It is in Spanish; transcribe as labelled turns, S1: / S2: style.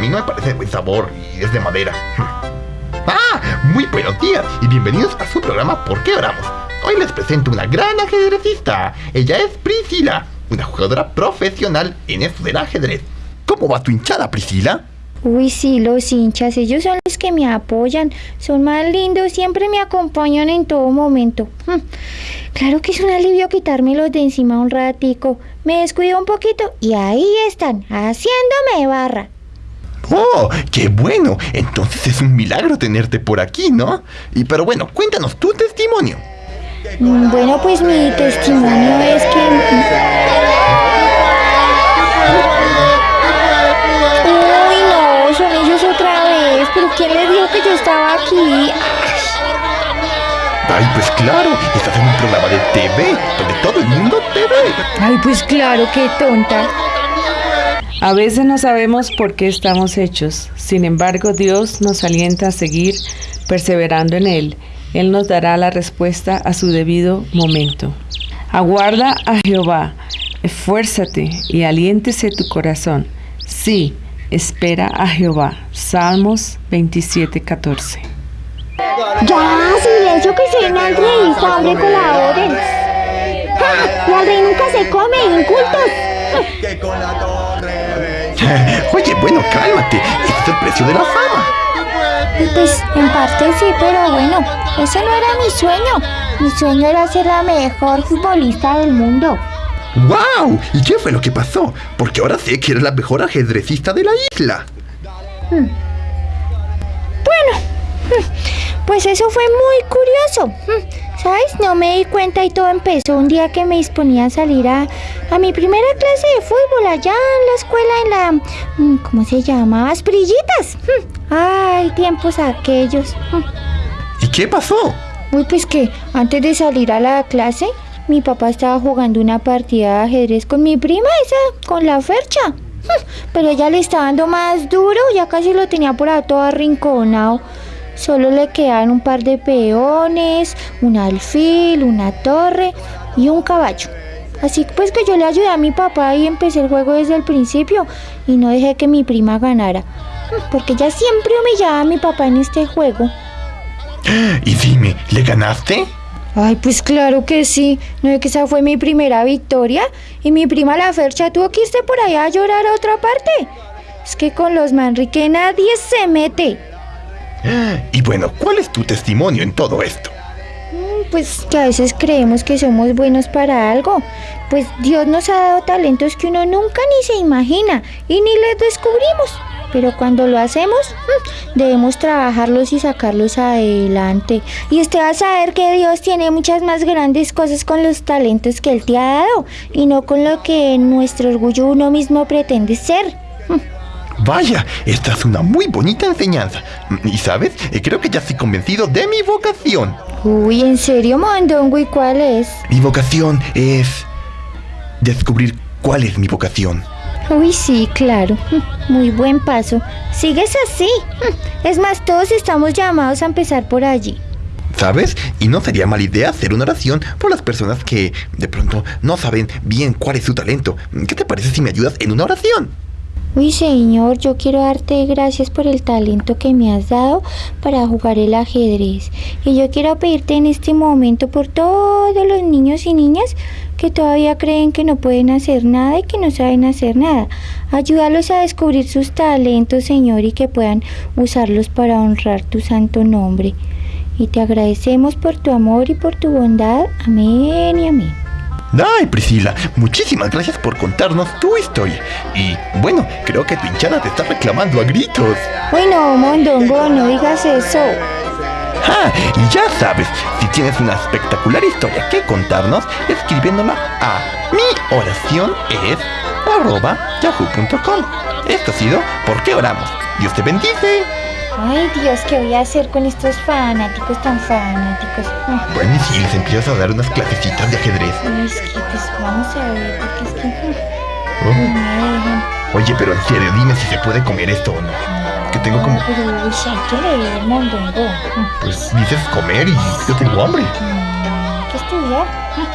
S1: mí no me parece de buen sabor y es de madera. ¡Ah! Muy buenos días y bienvenidos a su programa ¿Por qué oramos? Hoy les presento una gran ajedrecista. Ella es Priscila, una jugadora profesional en esto del ajedrez. ¿Cómo va tu hinchada, Priscila?
S2: Uy, sí, los hinchas, ellos son los que me apoyan, son más lindos, siempre me acompañan en todo momento. Hmm. Claro que es un alivio quitármelos de encima un ratico. Me descuido un poquito y ahí están, haciéndome barra.
S1: ¡Oh, qué bueno! Entonces es un milagro tenerte por aquí, ¿no? Y pero bueno, cuéntanos tu testimonio.
S2: Mm, Bueno, pues mi testimonio es que... Uy, no, son ellos otra vez, pero ¿quién les dijo que yo estaba aquí?
S1: Ay, pues claro, estás en un programa de TV, donde todo el mundo te ve.
S2: Ay, pues claro, qué tonta.
S3: A veces no sabemos por qué estamos hechos, sin embargo Dios nos alienta a seguir perseverando en Él. Él nos dará la respuesta a su debido momento. Aguarda a Jehová, esfuérzate y aliéntese tu corazón. Sí, espera a Jehová. Salmos 27:14.
S2: Ya, silencio que soy una entrevista, hombre, colaboren. ¡Ja! La rey nunca se come, incultos.
S1: Oye, bueno, cálmate. Este es el precio de la fama.
S2: Pues en parte sí, pero bueno, ese no era mi sueño. Mi sueño era ser la mejor futbolista del mundo.
S1: ¡Wow! ¿Y qué fue lo que pasó? Porque ahora sé que eres la mejor ajedrecista de la isla.
S2: Pues eso fue muy curioso. Hmm, ¿Sabes? No me di cuenta y todo empezó un día que me disponía a salir a, a mi primera clase de fútbol allá en la escuela en la... mm, ¿Cómo se llama? Asprillitas. Hmm, Ay, tiempos aquellos. Hmm.
S1: ¿Y qué pasó?
S2: Uy, pues que antes de salir a la clase, mi papá estaba jugando una partida de ajedrez con mi prima, esa, con la fercha. Hmm, Pero ella le estaba dando más duro, ya casi lo tenía por ahí todo arrinconado. Solo le quedaban un par de peones, un alfil, una torre y un caballo. Así pues que yo le ayudé a mi papá y empecé el juego desde el principio y no dejé que mi prima ganara. Porque ella siempre humillaba a mi papá en este juego.
S1: Y dime, ¿le ganaste?
S2: Ay, pues claro que sí. No es que esa fue mi primera victoria y mi prima la Fercha tuvo que irse por allá a llorar a otra parte. Es que con los Manrique nadie se mete.
S1: Y bueno, ¿cuál es tu testimonio en todo esto?
S2: Mm, Pues que a veces creemos que somos buenos para algo. Pues Dios nos ha dado talentos que uno nunca ni se imagina y ni les descubrimos. Pero cuando lo hacemos, mm, debemos trabajarlos y sacarlos adelante. Y usted va a saber que Dios tiene muchas más grandes cosas con los talentos que Él te ha dado y no con lo que nuestro orgullo uno mismo pretende ser.
S1: Vaya, esta es una muy bonita enseñanza. Y sabes, Eh, creo que ya estoy convencido de mi vocación.
S2: Uy, ¿en serio, Mondongo? ¿Y cuál es?
S1: Mi vocación es descubrir cuál es mi vocación.
S2: Uy, sí, claro. Muy buen paso. Sigues así. Es más, todos estamos llamados a empezar por allí.
S1: ¿Sabes? Y no sería mala idea hacer una oración por las personas que de pronto no saben bien cuál es su talento. ¿Qué te parece si me ayudas en una oración?
S2: Uy, Señor, yo quiero darte gracias por el talento que me has dado para jugar el ajedrez. Y yo quiero pedirte en este momento por todos los niños y niñas que todavía creen que no pueden hacer nada y que no saben hacer nada. Ayúdalos a descubrir sus talentos, Señor, y que puedan usarlos para honrar tu santo nombre. Y te agradecemos por tu amor y por tu bondad. Amén y amén.
S1: Ay, Priscila, muchísimas gracias por contarnos tu historia. Y bueno, creo que tu hinchada te está reclamando a gritos.
S2: Uy, no, Mondongo, no digas eso.
S1: Ah, y ya sabes, si tienes una espectacular historia que contarnos, escribiéndola a mi oración es arroba yahoo.com. Esto ha sido ¿Por qué oramos? Dios te bendice.
S2: Ay, Dios, ¿qué voy a hacer con estos fanáticos tan fanáticos? Ah,
S1: Bueno, y si les empiezas a dar unas clasecitas de ajedrez.
S2: Es que, pues, vamos a ver, porque es que
S1: Oh,
S2: no me dejan.
S1: Oye, pero en serio, dime si se puede comer esto o no. Que tengo como...
S2: Pero, uy, hay que leer, mondongo.
S1: Pues dices comer y yo tengo hambre.
S2: Mm, Hay que estudiar. Ah,